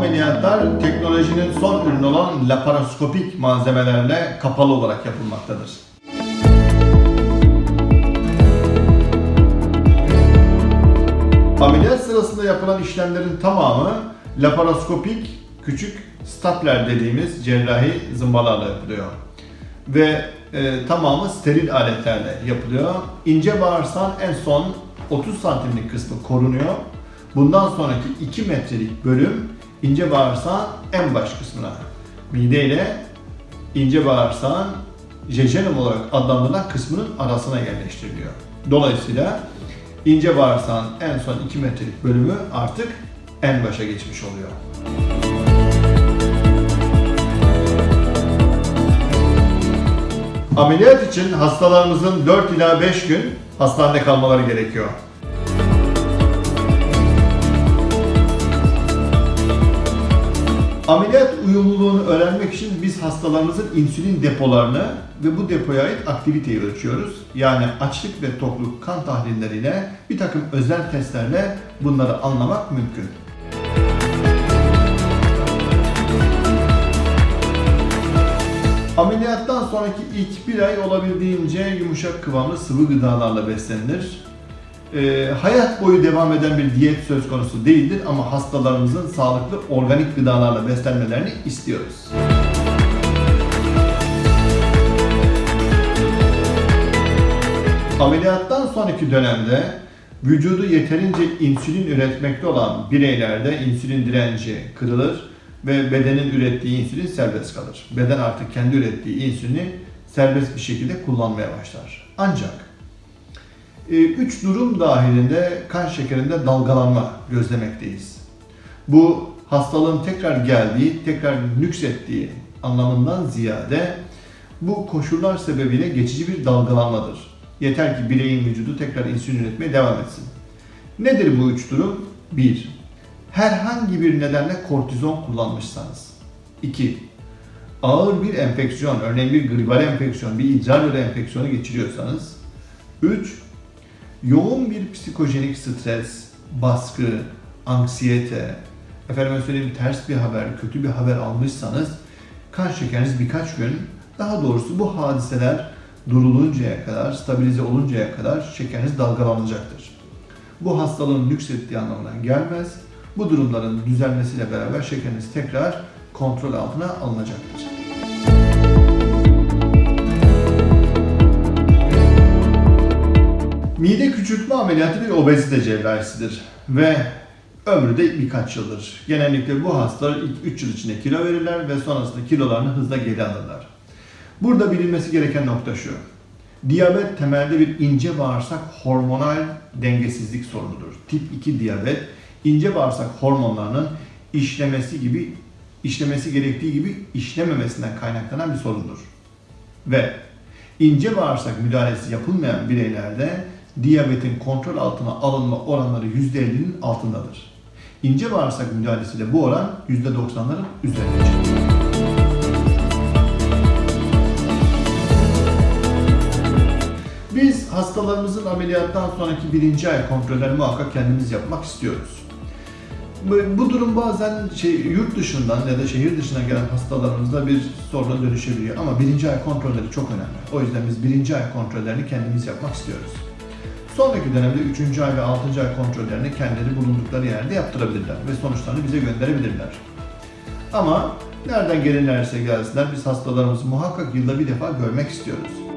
ameliyatlar teknolojinin son ürünü olan laparoskopik malzemelerle kapalı olarak yapılmaktadır. Ameliyat sırasında yapılan işlemlerin tamamı laparoskopik küçük stapler dediğimiz cerrahi zımbalarla yapılıyor. Ve e, tamamı steril aletlerle yapılıyor. İnce bağırsağın en son 30 santimlik kısmı korunuyor. Bundan sonraki 2 metrelik bölüm ince bağırsağın en baş kısmına mide ile ince bağırsağın jejunum olarak adlandırılan kısmının arasına yerleştiriliyor. Dolayısıyla ince bağırsağın en son 2 metrelik bölümü artık en başa geçmiş oluyor. Ameliyat için hastalarımızın 4 ila 5 gün hastanede kalmaları gerekiyor. Ameliyat uyumluluğunu öğrenmek için biz hastalarımızın insülin depolarını ve bu depoya ait aktiviteyi ölçüyoruz. Yani açlık ve tokluk kan tahlilleriyle bir takım özel testlerle bunları anlamak mümkün. Ameliyattan sonraki ilk bir ay olabildiğince yumuşak kıvamlı sıvı gıdalarla beslenilir. Ee, hayat boyu devam eden bir diyet söz konusu değildir ama hastalarımızın sağlıklı organik gıdalarla beslenmelerini istiyoruz. Ameliyattan sonraki dönemde vücudu yeterince insülin üretmekte olan bireylerde insülin direnci kırılır ve bedenin ürettiği insülin serbest kalır. Beden artık kendi ürettiği insülini serbest bir şekilde kullanmaya başlar. Ancak e, üç durum dahilinde kan şekerinde dalgalanma gözlemekteyiz. Bu hastalığın tekrar geldiği, tekrar nüksettiği anlamından ziyade bu koşullar sebebiyle geçici bir dalgalanmadır. Yeter ki bireyin vücudu tekrar insülin üretmeye devam etsin. Nedir bu üç durum? 1. Herhangi bir nedenle kortizon kullanmışsanız. 2. Ağır bir enfeksiyon, örneğin bir gribal enfeksiyon, bir idrar yolu enfeksiyonu geçiriyorsanız. 3 yoğun bir psikojenik stres, baskı, anksiyete, efendime söyleyeyim ters bir haber, kötü bir haber almışsanız kan şekeriniz birkaç gün, daha doğrusu bu hadiseler duruluncaya kadar, stabilize oluncaya kadar şekeriniz dalgalanacaktır. Bu hastalığın nüksettiği anlamına gelmez. Bu durumların düzelmesiyle beraber şekeriniz tekrar kontrol altına alınacaktır. Küçültme ameliyatı bir obezite cerrahisidir ve ömrü de birkaç yıldır. Genellikle bu hastalar ilk 3 yıl içinde kilo verirler ve sonrasında kilolarını hızla geri alırlar. Burada bilinmesi gereken nokta şu. Diyabet temelde bir ince bağırsak hormonal dengesizlik sorunudur. Tip 2 diyabet ince bağırsak hormonlarının işlemesi gibi işlemesi gerektiği gibi işlememesinden kaynaklanan bir sorundur. Ve ince bağırsak müdahalesi yapılmayan bireylerde diyabetin kontrol altına alınma oranları %50'nin altındadır. İnce bağırsak müdahalesiyle bu oran %90'ların üzerine. Biz hastalarımızın ameliyattan sonraki birinci ay kontrollerini muhakkak kendimiz yapmak istiyoruz. Bu, durum bazen şey, yurt dışından ya da şehir dışından gelen hastalarımızda bir soruna dönüşebiliyor. Ama birinci ay kontrolleri çok önemli. O yüzden biz birinci ay kontrollerini kendimiz yapmak istiyoruz. Sonraki dönemde 3. ay ve 6. ay kontrollerini kendileri bulundukları yerde yaptırabilirler ve sonuçlarını bize gönderebilirler. Ama nereden gelirlerse gelsinler biz hastalarımızı muhakkak yılda bir defa görmek istiyoruz.